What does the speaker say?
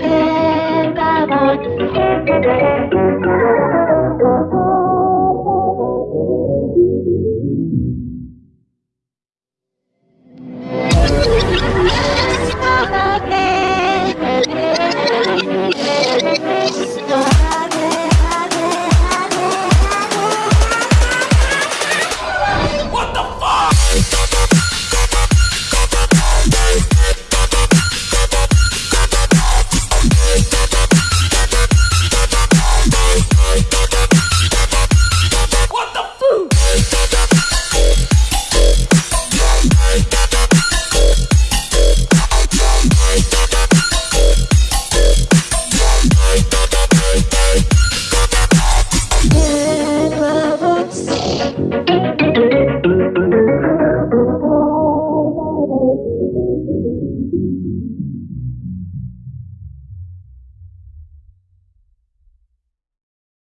Pegabots.